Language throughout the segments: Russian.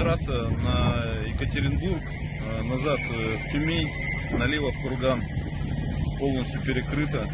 трасса на Екатеринбург, э, назад э, в Тюмень, налево в Курган. Полностью перекрыта.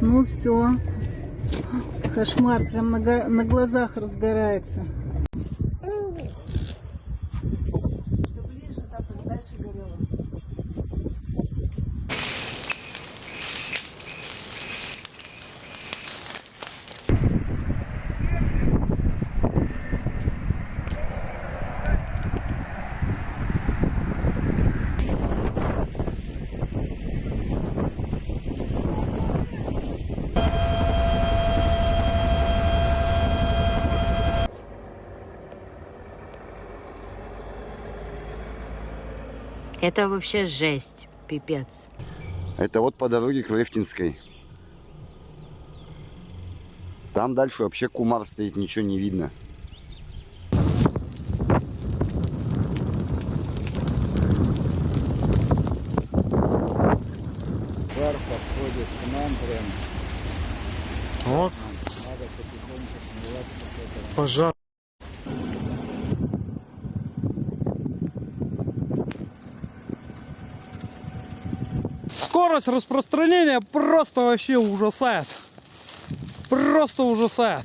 Ну все. Кошмар, прям на, на глазах разгорается. Это вообще жесть, пипец. Это вот по дороге к Лефтинской. Там дальше вообще кумар стоит, ничего не видно. Пар подходит к нам прям. Вот, Надо потихоньку смываться с этого. пожар. Скорость распространения просто вообще ужасает. Просто ужасает.